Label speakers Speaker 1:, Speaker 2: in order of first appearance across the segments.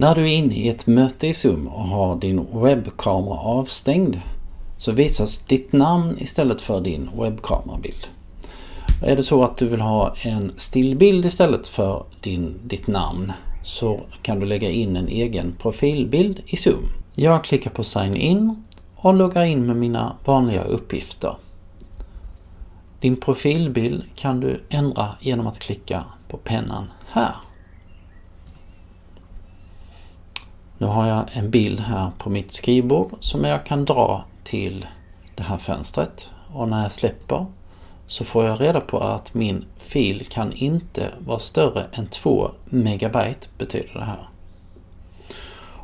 Speaker 1: När du är inne i ett möte i Zoom och har din webbkamera avstängd så visas ditt namn istället för din webbkamerabild. Är det så att du vill ha en stillbild istället för din, ditt namn så kan du lägga in en egen profilbild i Zoom. Jag klickar på Sign In och loggar in med mina vanliga uppgifter. Din profilbild kan du ändra genom att klicka på pennan här. Nu har jag en bild här på mitt skrivbord som jag kan dra till det här fönstret och när jag släpper så får jag reda på att min fil kan inte vara större än 2 megabyte betyder det här.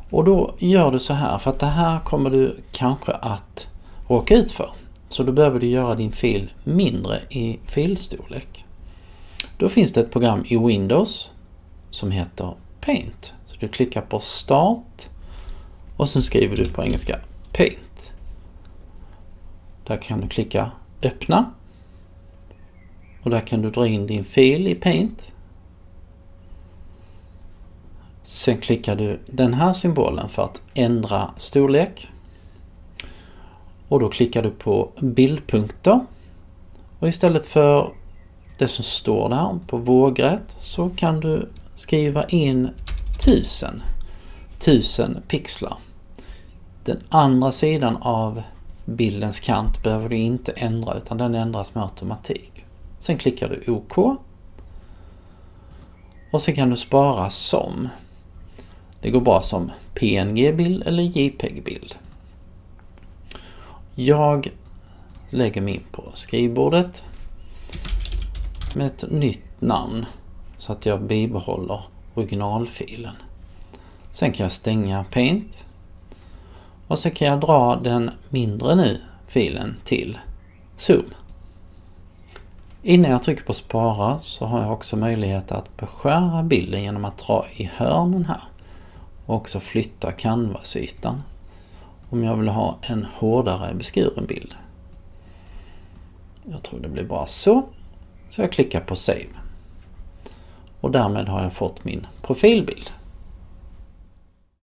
Speaker 1: Och då gör du så här för att det här kommer du kanske att råka ut för. Så då behöver du göra din fil mindre i filstorlek. Då finns det ett program i Windows som heter Paint. Du klickar på Start och sen skriver du på engelska Paint. Där kan du klicka Öppna. Och där kan du dra in din fil i Paint. Sen klickar du den här symbolen för att ändra storlek. Och då klickar du på bildpunkter. Och istället för det som står där på vågrätt så kan du skriva in 1000. 1000 pixlar. Den andra sidan av bildens kant behöver du inte ändra utan den ändras med automatik. Sen klickar du OK. Och sen kan du spara som. Det går bra som PNG-bild eller JPEG-bild. Jag lägger mig in på skrivbordet med ett nytt namn så att jag bibehåller originalfilen. Sen kan jag stänga Paint och så kan jag dra den mindre nu filen till Zoom. Innan jag trycker på spara så har jag också möjlighet att beskära bilden genom att dra i hörnen här och också flytta canvasytan om jag vill ha en hårdare beskuren bild. Jag tror det blir bra så. Så jag klickar på Save. Och därmed har jag fått min profilbild.